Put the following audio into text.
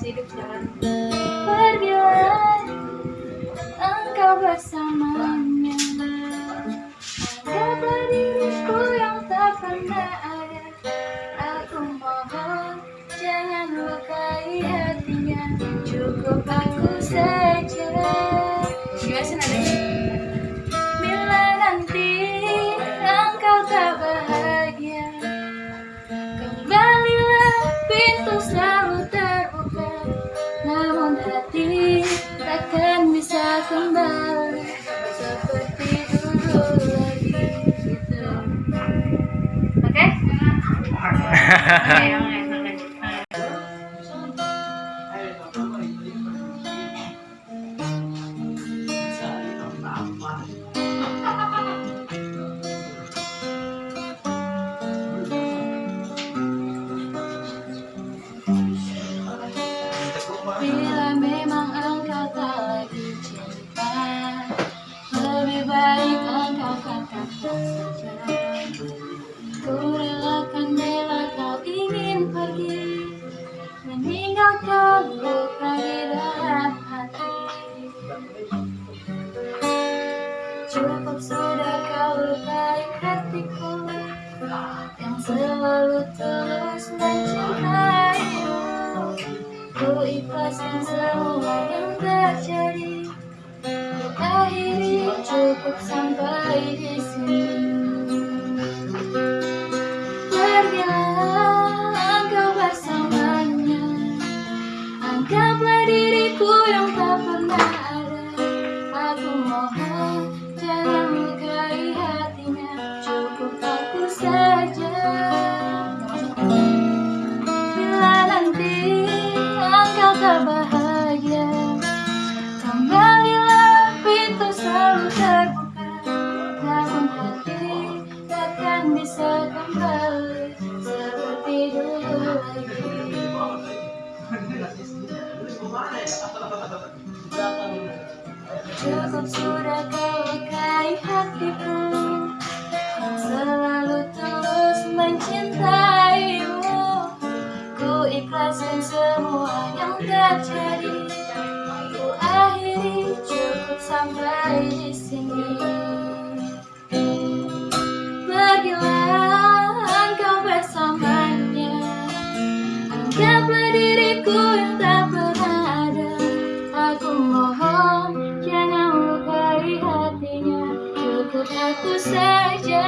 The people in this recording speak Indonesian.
hidup jangan Pergilah engkau bersamanya Anggaplah diriku yang tak pernah ada. Aku mohon jangan lukai hatinya. Cukup aku saja Namun hati takkan bisa kembali Seperti dulu lagi gitu Oke? oke oke Meninggalkan luka di dalam hati Cukup sudah kau lukai hatiku Yang selalu terus mencintaimu. Ku ikhlaskan semua yang terjadi. Akhiri cukup sampai di sini Anggaplah diriku yang tak pernah ada. Aku mohon jangan lukai hatinya. Cukup aku saja. Bila nanti engkau tak bahagia Kembalilah pintu selalu terbuka. Namun hati takkan bisa kembali Seperti dulu lagi Cukup sudah kau lukai hatiku Yang selalu terus mencintaimu. Ku ikhlaskan semua yang terjadi Ku akhiri cukup sampai Cukup aku saja